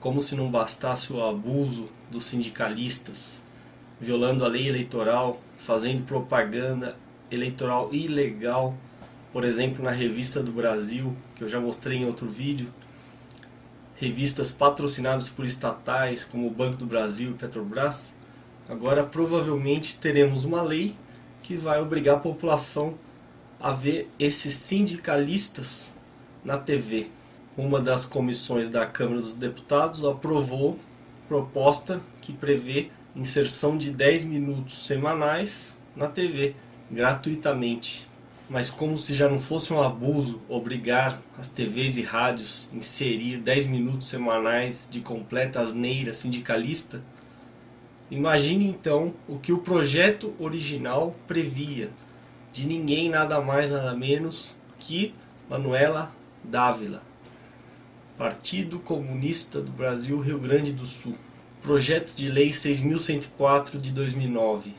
como se não bastasse o abuso dos sindicalistas, violando a lei eleitoral, fazendo propaganda eleitoral ilegal, por exemplo na Revista do Brasil, que eu já mostrei em outro vídeo, revistas patrocinadas por estatais como o Banco do Brasil e Petrobras, agora provavelmente teremos uma lei que vai obrigar a população a ver esses sindicalistas na TV. Uma das comissões da Câmara dos Deputados aprovou proposta que prevê inserção de 10 minutos semanais na TV, gratuitamente. Mas como se já não fosse um abuso obrigar as TVs e rádios a inserir 10 minutos semanais de completa asneira sindicalista, imagine então o que o projeto original previa, de ninguém nada mais nada menos que Manuela Dávila, Partido Comunista do Brasil Rio Grande do Sul. Projeto de Lei 6.104 de 2009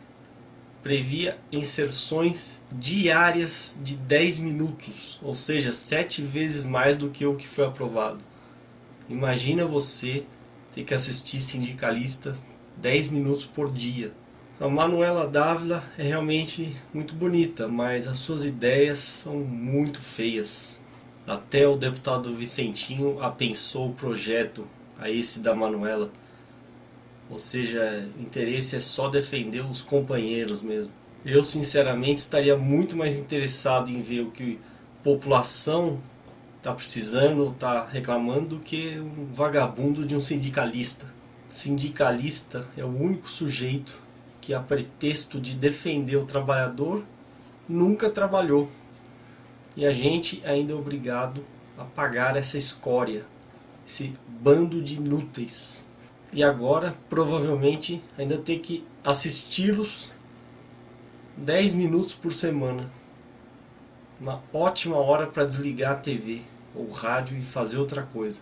previa inserções diárias de 10 minutos, ou seja, 7 vezes mais do que o que foi aprovado. Imagina você ter que assistir sindicalista 10 minutos por dia. A Manuela Dávila é realmente muito bonita, mas as suas ideias são muito feias. Até o deputado Vicentinho apensou o projeto a esse da Manuela. Ou seja, o interesse é só defender os companheiros mesmo. Eu sinceramente estaria muito mais interessado em ver o que a população está precisando, está reclamando, do que um vagabundo de um sindicalista. Sindicalista é o único sujeito que a pretexto de defender o trabalhador, nunca trabalhou. E a gente ainda é obrigado a pagar essa escória, esse bando de inúteis. E agora, provavelmente, ainda ter que assisti-los 10 minutos por semana. Uma ótima hora para desligar a TV ou rádio e fazer outra coisa.